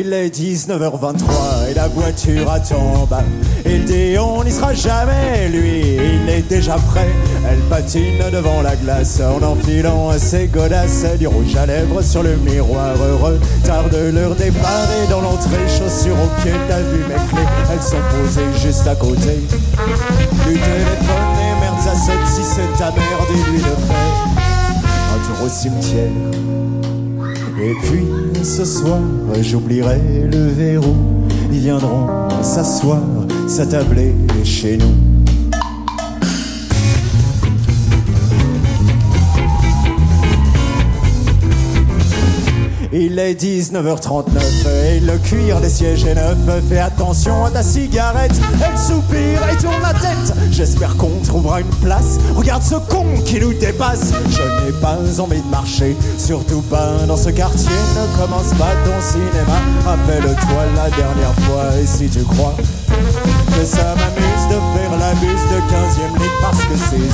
Il est 19h23 et la voiture attend en bas. Il dit on n'y sera jamais, lui, il est déjà prêt. Elle patine devant la glace en enfilant ses godasses. Du rouge à lèvres sur le miroir heureux. Tarde leur départ et dans l'entrée, chaussures aux pieds, t'as vu mes clés. Elles sont posées juste à côté du téléphone. Et merde, ça sonne si c'est ta mère, dis-lui le fait. Un tour au cimetière. Et puis ce soir, j'oublierai le verrou. Ils viendront s'asseoir, s'attabler chez nous. Il est 19h39 et le cuir des sièges est neuf. Fais attention à ta cigarette, elle soupire et tourne la tête. J'espère qu'on trouvera une place. Regarde ce con qui nous dépasse. Je n'ai pas envie de marcher, surtout pas dans ce quartier. Ne commence pas ton cinéma. Rappelle-toi la dernière fois et si tu crois que ça m'amuse de faire la buse de 15e ligue parce que c'est il.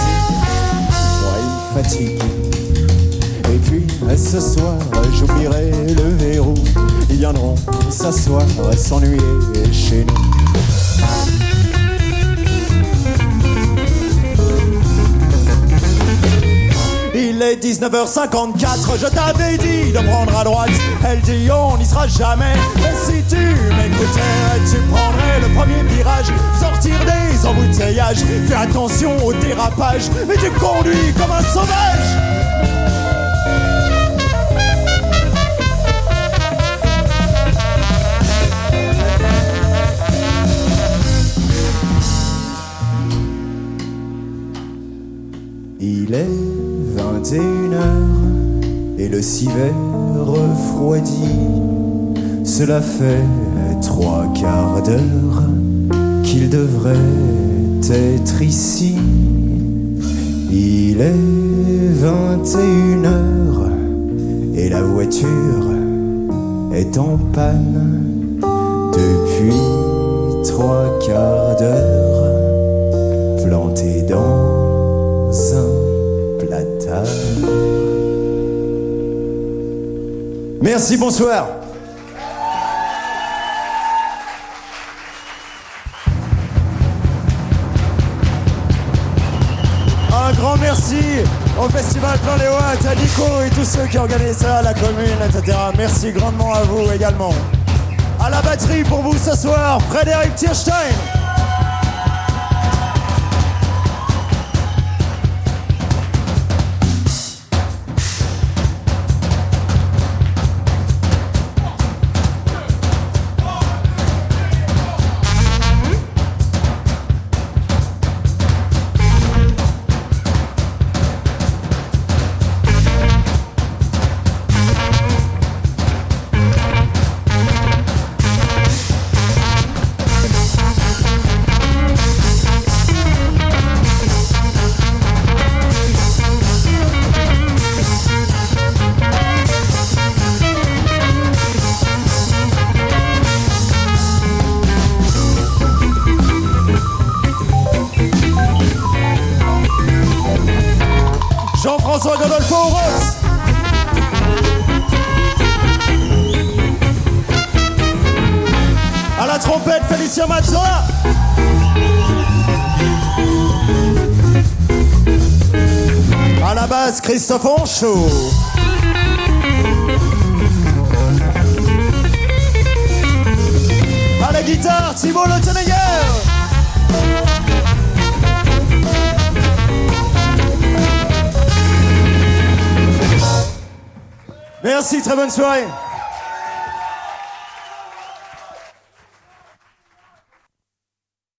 Puis ce soir, j'oublierai le verrou. Ils viendront s'asseoir, s'ennuyer chez nous. Il est 19h54, je t'avais dit de prendre à droite. Elle dit on n'y sera jamais. Et si tu m'écoutais, tu prendrais le premier virage, sortir des embouteillages. Fais attention au dérapage, mais tu conduis comme un sauvage. Il est 21h et le civet refroidit. Cela fait trois quarts d'heure qu'il devrait être ici. Il est 21h et la voiture est en panne depuis trois quarts d'heure Merci, bonsoir. Un grand merci au Festival les Watts, à Nico et tous ceux qui organisent ça, à la commune, etc. Merci grandement à vous également. À la batterie pour vous ce soir, Frédéric Tierstein. Ross. À la trompette, Félicien Mazzola. À la basse, Christophe Onchaud. À la guitare, Thibault Le Tenegger. Merci, très bonne soirée.